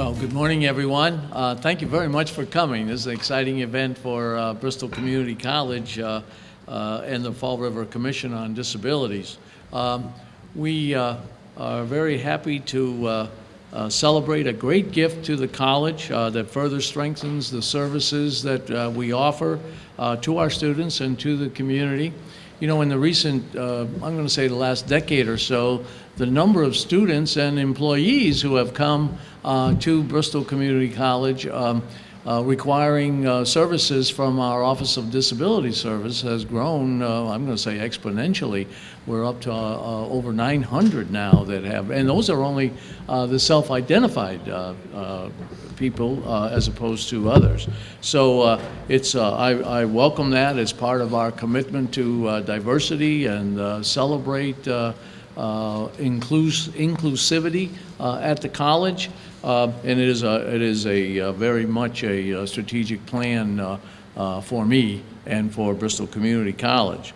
Well, good morning, everyone. Uh, Thank you very much for coming. This is an exciting event for uh, Bristol Community College uh, uh, and the Fall River Commission on Disabilities. Um, We uh, are very happy to uh, celebrate a great gift to the college that further strengthens the services that we offer to our students and to the community. You know, in the recent, uh, I'm going to say the last decade or so, the number of students and employees who have come uh, to Bristol Community College um, uh, requiring uh, services from our Office of Disability Service has grown, uh, I'm going to say exponentially. We're up to uh, over 900 now that have, and those are only uh, the self-identified people as opposed to others. So it's, I, I welcome that as part of our commitment to diversity and celebrate inclus- inclusivity uh, at the college. Uh, And it is a, it is a uh, very much a uh, strategic plan uh, uh, for me and for Bristol Community College.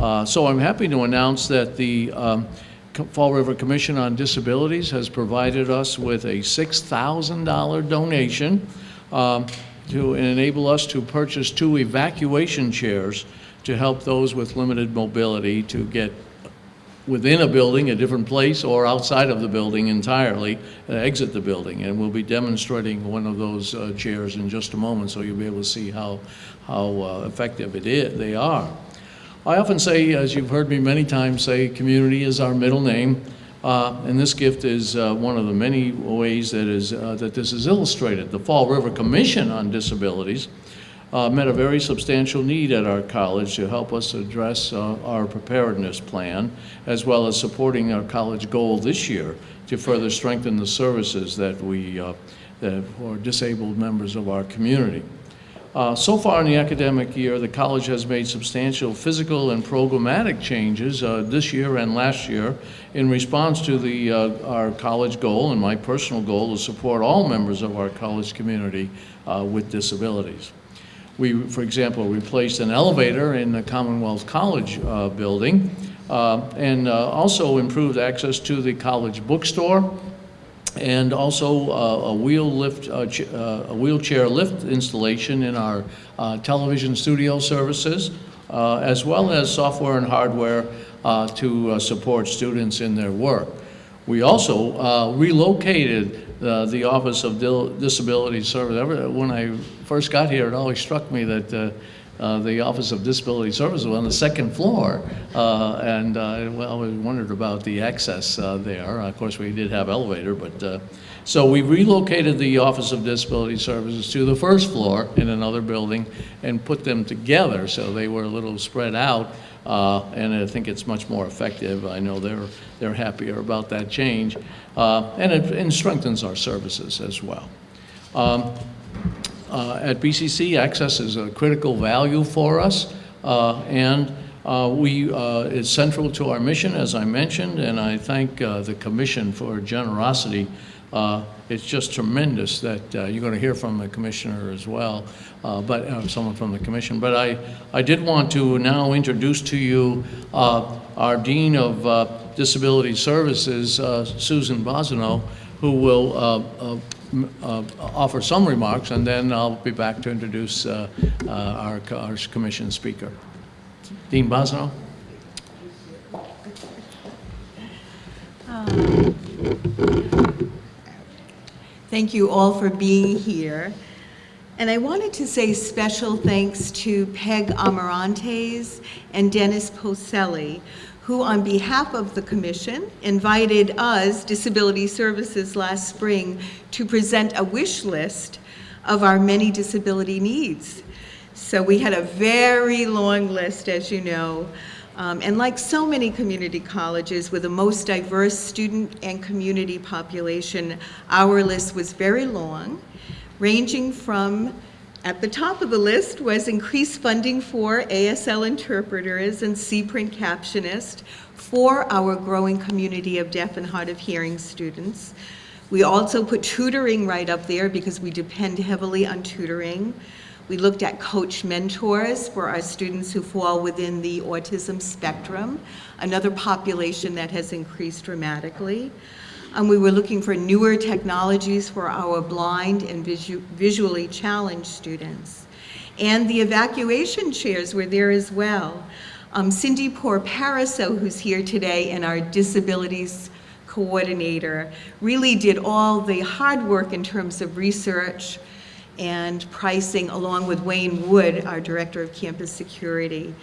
Uh, So I'm happy to announce that the um, Fall River Commission on Disabilities has provided us with a $6,000 donation um, to enable us to purchase two evacuation chairs to help those with limited mobility to get within a building, a different place, or outside of the building entirely, uh, exit the building. And we'll be demonstrating one of those uh, chairs in just a moment, so you'll be able to see how, how uh, effective it is, they are. I often say, as you've heard me many times say, community is our middle name. Uh, and this gift is uh, one of the many ways that is uh, that this is illustrated. The Fall River Commission on Disabilities uh, met a very substantial need at our college to help us address uh, our preparedness plan, as well as supporting our college goal this year to further strengthen the services that we uh, that for disabled members of our community. Uh, So far in the academic year, the college has made substantial physical and programmatic changes uh, this year and last year in response to the, uh, our college goal and my personal goal to support all members of our college community with disabilities. We, for example, replaced an elevator in the Commonwealth College uh, building uh, and uh, also improved access to the college bookstore and also uh, a wheel lift, a wheelchair lift installation in our television studio services, as well as software and hardware to support students in their work. We also relocated uh, the Office of Dil- Disability Service. Ever- When I first got here, it always struck me that uh, uh, the Office of Disability Services was on the second floor, uh, and uh, well, I always wondered about the access uh, there. Of course, we did have elevator, but, uh, so we relocated the Office of Disability Services to the first floor in another building and put them together, so they were a little spread out, uh, and I think it's much more effective. I know they're, they're happier about that change, uh, and it and strengthens our services as well. Um, uh, At BCC, access is a critical value for us, uh, and uh, we, uh, it's central to our mission, as I mentioned, and I thank uh, the commission for generosity. Uh, It's just tremendous that, uh, you're going to hear from the commissioner as well, uh, but, someone from the commission. But I, I did want to now introduce to you our Dean of Disability Services, Susan Bosino, who will uh, offer some remarks, and then I'll be back to introduce uh, uh, our our commission speaker. Dean Bosno? Um, thank you all for being here. And I wanted to say special thanks to Peg Amarantes and Dennis Polselli, who on behalf of the commission invited us, Disability Services, last spring to present a wish list of our many disability needs. So we had a very long list, as you know. Um, and like so many community colleges with the most diverse student and community population, our list was very long, ranging from, at the top of the list was increased funding for ASL interpreters and C-print captionists for our growing community of deaf and hard of hearing students. We also put tutoring right up there because we depend heavily on tutoring. We looked at coach mentors for our students who fall within the autism spectrum, another population that has increased dramatically. Um, We were looking for newer technologies for our blind and visu- visually challenged students. And the evacuation chairs were there as well. Um, Cindy Porparaso, who's here today, and our disabilities coordinator, really did all the hard work in terms of research and pricing, along with Wayne Wood, our Director of Campus Security.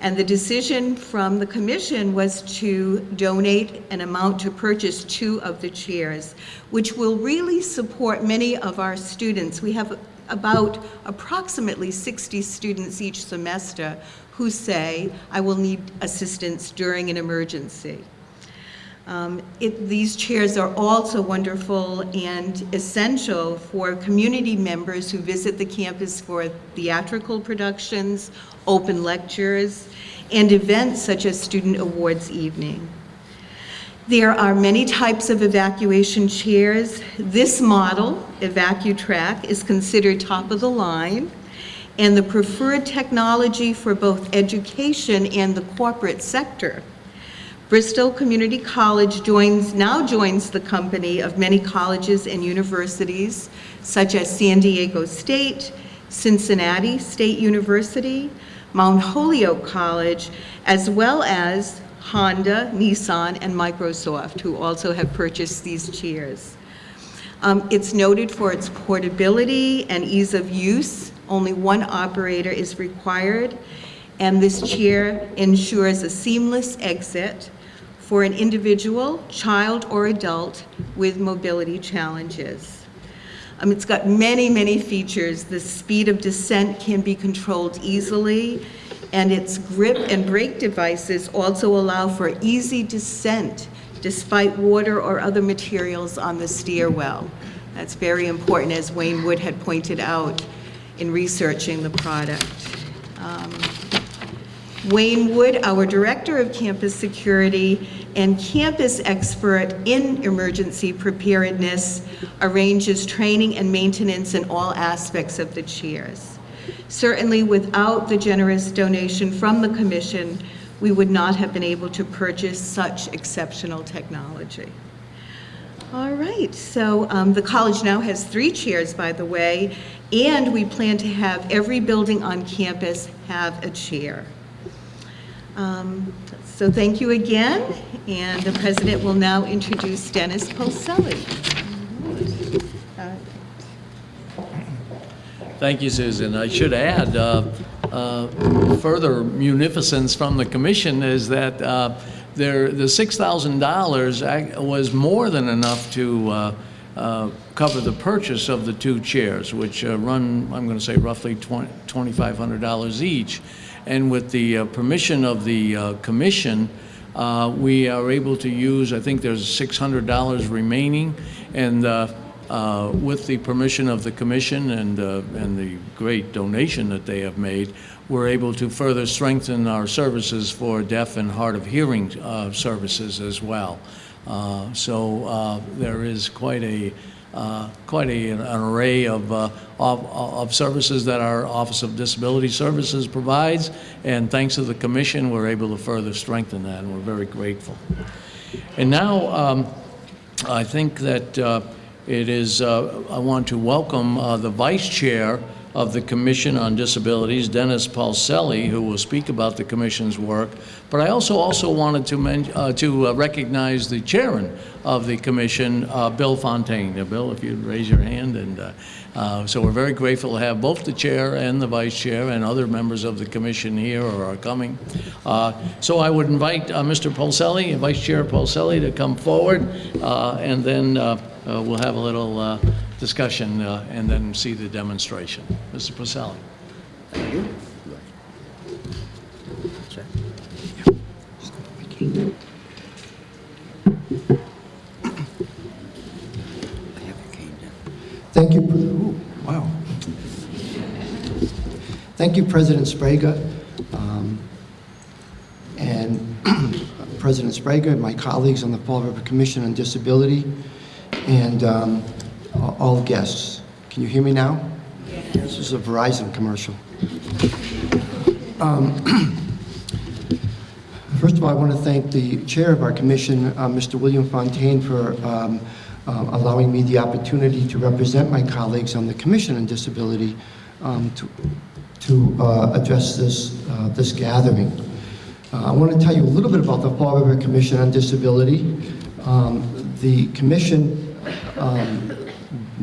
And the decision from the commission was to donate an amount to purchase two of the chairs, which will really support many of our students. We have about approximately 60 students each semester who say, I will need assistance during an emergency. Um, it- These chairs are also wonderful and essential for community members who visit the campus for theatrical productions, open lectures, and events such as Student Awards Evening. There are many types of evacuation chairs. This model, EvacuTrac, is considered top of the line and the preferred technology for both education and the corporate sector. Bristol Community College joins, now joins the company of many colleges and universities, such as San Diego State, Cincinnati State University, Mount Holyoke College, as well as Honda, Nissan, and Microsoft, who also have purchased these chairs. Um, It's noted for its portability and ease of use. Only one operator is required, and this chair ensures a seamless exit for an individual, child, or adult with mobility challenges. Um, It's got many, many features. The speed of descent can be controlled easily, and its grip and brake devices also allow for easy descent despite water or other materials on the stairwell. That's very important, as Wayne Wood had pointed out in researching the product. Um, Wayne Wood, our Director of Campus Security and campus expert in emergency preparedness, arranges training and maintenance in all aspects of the chairs. Certainly, without the generous donation from the commission, we would not have been able to purchase such exceptional technology. All right, so um, the college now has three chairs, by the way, and we plan to have every building on campus have a chair. Um, So thank you again, and the president will now introduce Dennis Polselli. Thank you, Susan. I should add, uh, uh, further munificence from the commission is that uh, there, the $6,000 was more than enough to uh, uh, cover the purchase of the two chairs, which uh, run, I'm going to say roughly $2,500 each. And with the uh, permission of the uh, commission, uh, we are able to use, I think there's $600 remaining, and uh, with the permission of the commission and, uh, and the great donation that they have made, we're able to further strengthen our services for deaf and hard of hearing uh, services as well. So there is quite a, quite a, an array of, uh, of, of services that our Office of Disability Services provides, and thanks to the commission, we're able to further strengthen that, and we're very grateful. And now, um, I think that uh, it is, uh, I want to welcome uh, the Vice Chair of the Commission on Disabilities, Dennis Polselli, who will speak about the Commission's work. But I also also wanted to uh, to uh, recognize the Chairman of the Commission, uh, Bill Fontaine. Bill, if you'd raise your hand, and uh, uh, so we're very grateful to have both the Chair and the Vice Chair and other members of the Commission here or are coming. Uh, So I would invite Mr. Polselli, Vice Chair Polselli, to come forward, and then we'll have a little discussion uh, and then see the demonstration. Mr. Polselli. Thank you, ooh, wow. Thank you, President Sbrega, um, and President Sbrega, and my colleagues on the Fall River Commission on Disability, and um, all guests. Can you hear me now? This is a Verizon commercial. Um, First of all, I want to thank the chair of our commission, uh, Mr. William Fontaine, for um, uh, allowing me the opportunity to represent my colleagues on the Commission on Disability um, to to uh, address this, uh, this gathering. Uh, I want to tell you a little bit about the Fall River Commission on Disability. Um, The commission, um,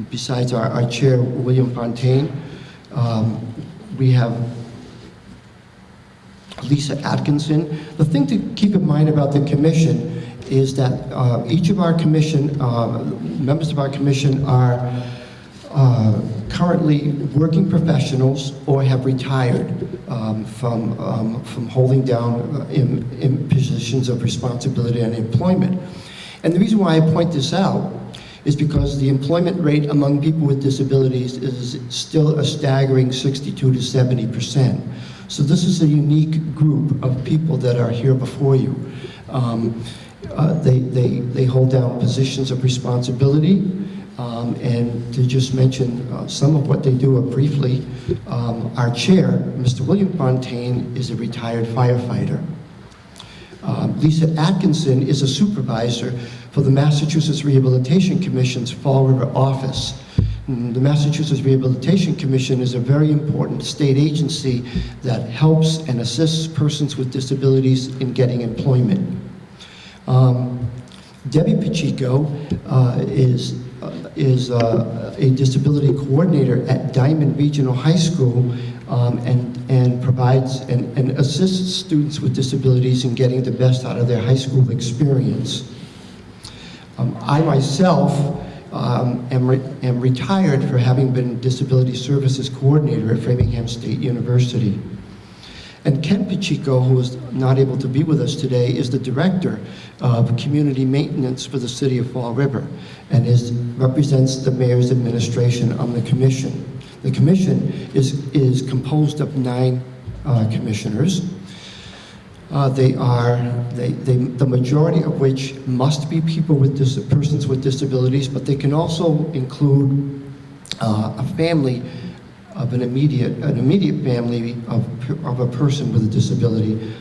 besides our our chair, William Fontaine, um, we have Lisa Atkinson. The thing to keep in mind about the commission is that uh, each of our commission, uh, members of our commission are uh, currently working professionals or have retired um, from, um, from holding down uh, in, in positions of responsibility and employment. And the reason why I point this out is because the employment rate among people with disabilities is still a staggering 62 to 70 percent. So this is a unique group of people that are here before you. Um, uh, they, they, they hold down positions of responsibility, um, and to just mention uh, some of what they do briefly, um, our chair, Mr. William Fontaine, is a retired firefighter. Um, Lisa Atkinson is a supervisor for the Massachusetts Rehabilitation Commission's Fall River office. Mm, The Massachusetts Rehabilitation Commission is a very important state agency that helps and assists persons with disabilities in getting employment. Um, Debbie Pacheco uh, is, uh, is uh, a disability coordinator at Diman Regional High School um, and, and provides and, and assists students with disabilities in getting the best out of their high school experience. Um, I myself um, am, re- am retired for having been Disability Services Coordinator at Framingham State University. And Ken Pacheco, who is not able to be with us today, is the Director of Community Maintenance for the City of Fall River and is, represents the Mayor's administration on the commission. The commission is, is composed of nine uh, commissioners. Uh, They are, they, they, the majority of which must be people with, persons with disabilities, but they can also include uh, a family of an immediate, an immediate family of, of a person with a disability.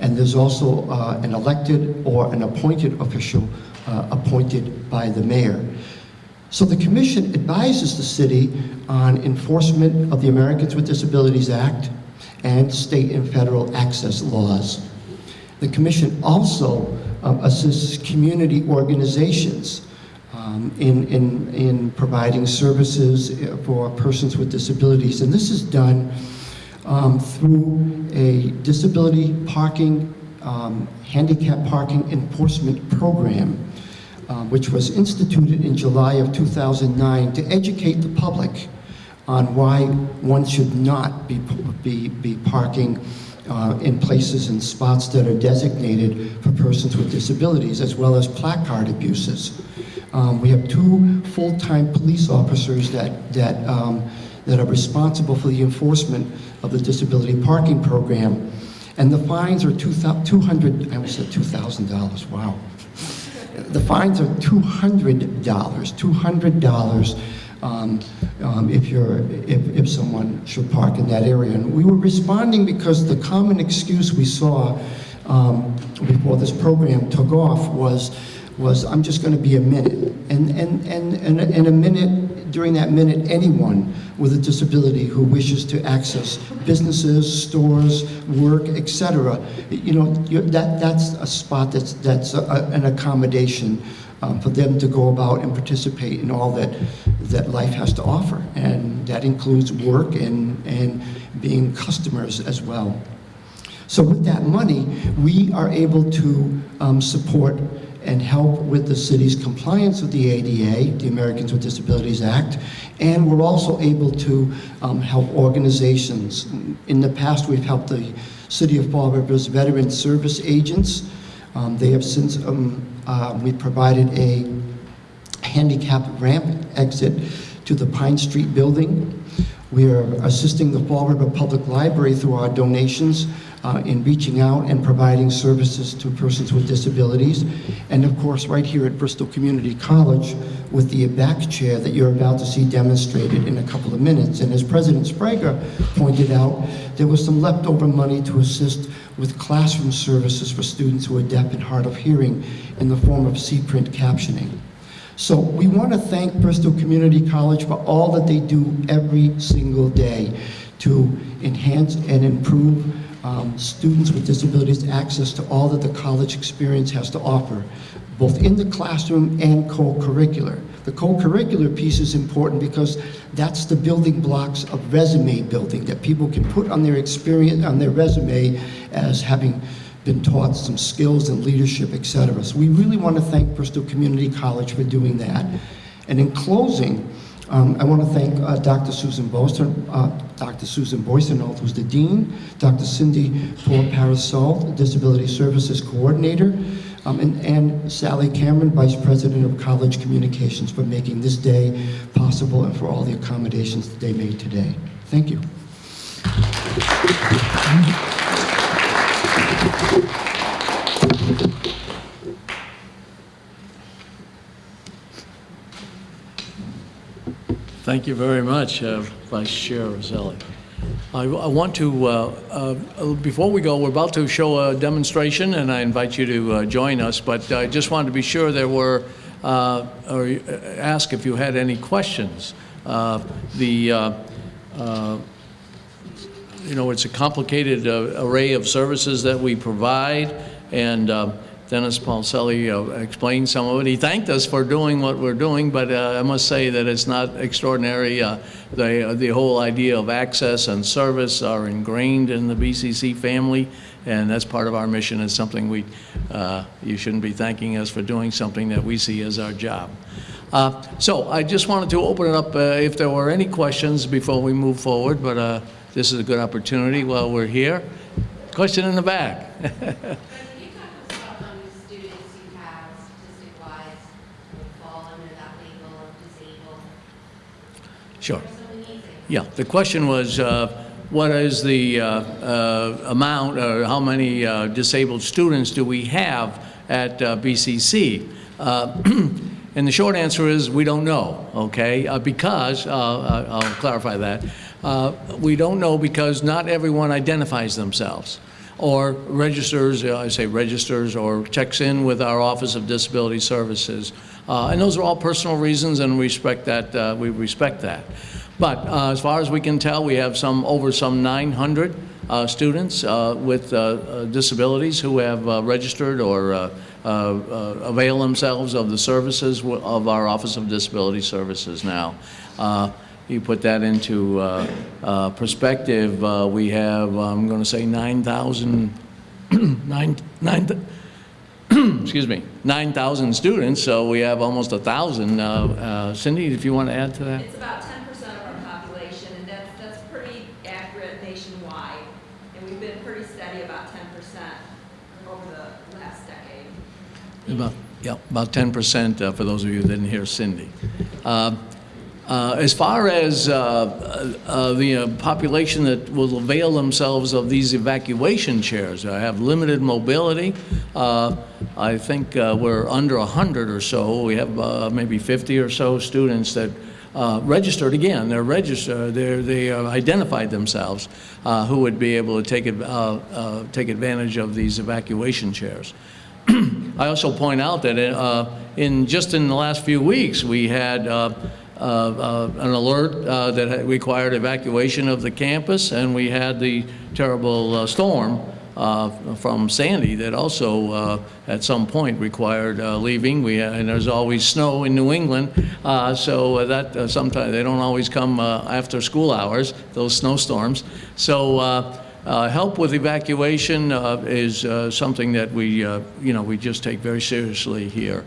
And there's also uh, an elected or an appointed official uh, appointed by the mayor. So the commission advises the city on enforcement of the Americans with Disabilities Act and state and federal access laws. The commission also um, assists community organizations um, in, in, in providing services uh, for persons with disabilities. And this is done um, through a disability parking, um, handicap parking enforcement program, uh, which was instituted in July of 2009 to educate the public on why one should not be, be, be parking uh, in places and spots that are designated for persons with disabilities, as well as placard abuses. Um, we have two full-time police officers that, that, um, that are responsible for the enforcement of the disability parking program. And the fines are two thou- 200, I almost said $2,000, wow. The fines are $200, $200 um, um, if you're, if, if someone should park in that area. And we were responding because the common excuse we saw um, before this program took off was, was I'm just going to be a minute. And, and, and, and, and a minute, during that minute, anyone with a disability who wishes to access businesses, stores, work, etc., you know, that, that's a spot that's, that's a, an accommodation um, for them to go about and participate in all that, that life has to offer. And that includes work and, and being customers as well. So with that money, we are able to um, support and help with the city's compliance with the ADA, the Americans with Disabilities Act, and we're also able to um, help organizations. In the past, we've helped the City of Fall River's Veteran Service Agents. Um, They have since, um, uh, we provided a handicap ramp exit to the Pine Street building. We are assisting the Fall River Public Library through our donations uh, in reaching out and providing services to persons with disabilities. And of course, right here at Bristol Community College with the ABAC chair that you're about to see demonstrated in a couple of minutes. And as President Sbrega pointed out, there was some leftover money to assist with classroom services for students who are deaf and hard of hearing in the form of C-print captioning. So we want to thank Bristol Community College for all that they do every single day to enhance and improve um, students with disabilities access to all that the college experience has to offer, both in the classroom and co-curricular. The co-curricular piece is important because that's the building blocks of resume building that people can put on their experience, on their resume as having been taught some skills and leadership, et cetera. So we really want to thank Bristol Community College for doing that. And in closing, um, I want to thank uh, Dr. Susan Boyson, uh, Dr. Susan Boysonold, who's the dean, Dr. Cindy Paul Parasol, Disability Services Coordinator, um, and, and Sally Cameron, Vice President of College Communications, for making this day possible and for all the accommodations that they made today. Thank you. Thank you very much, uh, Vice Chair Roselli. I I want to, uh, uh, before we go, we're about to show a demonstration, and I invite you to uh, join us, but I just wanted to be sure there were, uh, or uh, ask if you had any questions. Uh, The, uh, uh, you know, it's a complicated uh, array of services that we provide, and uh, Dennis Polselli uh, explained some of it. He thanked us for doing what we're doing, but uh, I must say that it's not extraordinary. Uh, The, the whole idea of access and service are ingrained in the BCC family, and that's part of our mission. It's something we, uh, you shouldn't be thanking us for doing something that we see as our job. Uh, So I just wanted to open it up uh, if there were any questions before we move forward, but uh, this is a good opportunity while we're here. Question in the back. Can you talk to us about how many students you have statistic-wise would fall under that label of disabled? Sure. Yeah, the question was, uh, what is the uh, uh, amount, or how many uh, disabled students do we have at uh, BCC? Uh, And the short answer is, we don't know, okay? Because, I'll clarify that, we don't know because not everyone identifies themselves or registers, I say registers, or checks in with our Office of Disability Services. Uh, And those are all personal reasons, and we respect that, uh, we respect that. But uh, as far as we can tell, we have some, over some 900 uh, students uh, with uh, disabilities who have registered or avail themselves of the services of our Office of Disability Services now. You put that into perspective, we have, I'm going to say 9,000, nine- nine th- excuse me, 9,000 students, so we have almost 1,000. Uh, uh, Cindy, if you want to add to that? It's about ten percent of our population, and that's, that's pretty accurate nationwide. And we've been pretty steady about ten percent over the last decade. About, yeah, about 10% uh, for those of you who didn't hear Cindy. Uh, uh, As far as uh, uh, the uh, population that will avail themselves of these evacuation chairs, I have limited mobility. Uh, I think uh, we're under 100 or so. We have uh, maybe 50 or so students that uh, registered, again, they're registered, they're, they uh, identified themselves, uh, who would be able to take, uh, uh, take advantage of these evacuation chairs. I also point out that uh, in, just in the last few weeks, we had uh, uh, uh, an alert uh, that required evacuation of the campus, and we had the terrible uh, storm uh, from Sandy that also, uh, at some point, required uh, leaving. We, and there's always snow in New England, uh, so that uh, sometimes, they don't always come uh, after school hours, those snowstorms. So uh, uh, Help with evacuation uh, is uh, something that we, uh, you know, we just take very seriously here.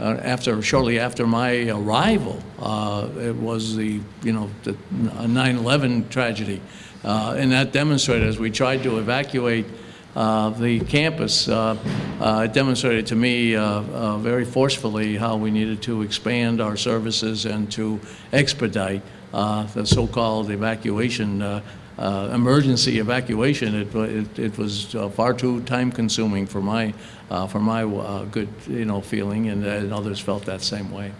Uh, After, shortly after my arrival, uh, it was the, you know, the 9/11 tragedy. Uh, And that demonstrated, as we tried to evacuate the campus, it demonstrated to me very forcefully how we needed to expand our services and to expedite uh, the so-called evacuation, uh, uh, emergency evacuation, it, it, it was uh, far too time-consuming for my, uh, for my uh, good, you know, feeling, and and others felt that same way.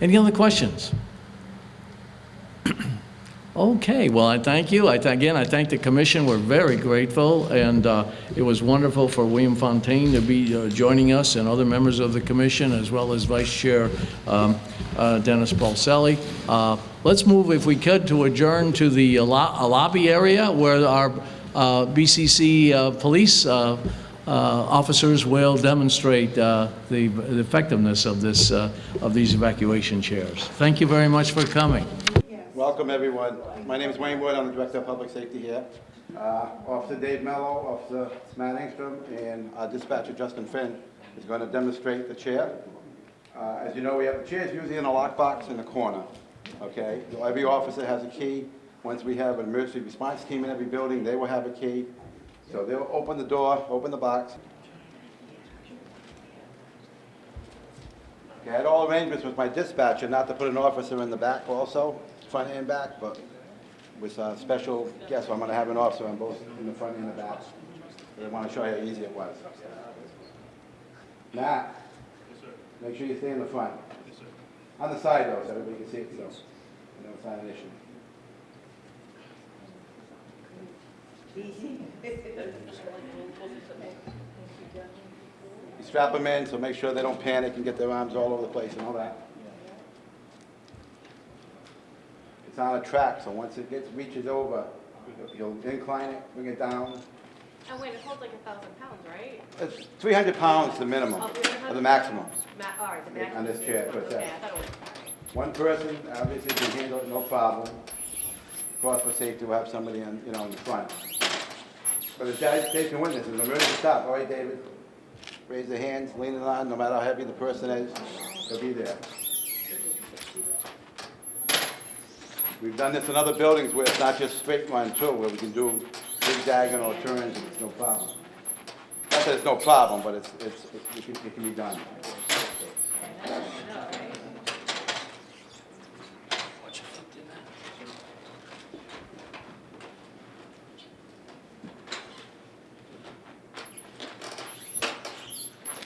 Any other questions? Okay, well, I thank you. I, th- again, I thank the commission. We're very grateful, and uh, it was wonderful for William Fontaine to be uh, joining us and other members of the commission, as well as Vice Chair um, uh, Dennis Polselli. Uh, Let's move, if we could, to adjourn to the lo- uh, lobby area where our uh, BCC police officers will demonstrate the the effectiveness of this, of these evacuation chairs. Thank you very much for coming. Welcome, everyone. My name is Wayne Wood, I'm the Director of Public Safety here. Uh, Officer Dave Mello, Officer Matt Engstrom, and our dispatcher Justin Finn is going to demonstrate the chair. Uh, As you know, we have the chairs usually in a lockbox in the corner, okay? so Every officer has a key. Once we have an emergency response team in every building, they will have a key. So they'll open the door, open the box. I had all arrangements with my dispatcher not to put an officer in the back also, front and back, but with a special guest, so I'm gonna have an officer on both, in the front and the back. I wanna show you how easy it was. Matt? Make sure you stay in the front. On the side though, so everybody can see it, so, you know, it's not an issue. You strap them in, so make sure they don't panic and get their arms all over the place and all that. It's on a track, so once it gets, reaches over, you'll incline it, bring it down. Oh, wait, it holds like a thousand pounds, right? It's 300 pounds the minimum, Oh, 300? or the maximum. Ma, all right, the maximum. On this chair, that? Okay, I thought it was, One person obviously can handle it, no problem. Of course, for safety, we'll have somebody in, you know, in the front. But if guys taking witness, an emergency stop, all right, David? Raise their hands, lean it on, no matter how heavy the person is, they'll be there. We've done this in other buildings where it's not just straight line too, where we can do zigzagging or turns, and it's no problem. Not that it's no problem, but it's, it's, it can, it can be done.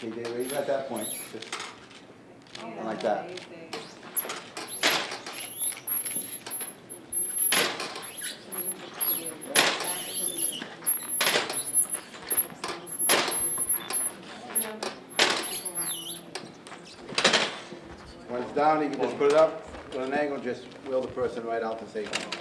Okay, David, at that point, just like that. When it's down, you can just put it up with an angle, just wheel the person right out to safety.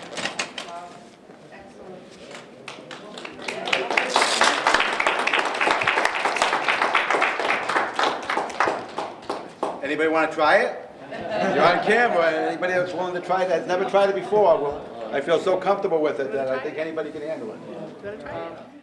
Anybody want to try it? You're on camera, anybody that's willing to try that, never tried it before, well, I feel so comfortable with it that I think anybody can handle it.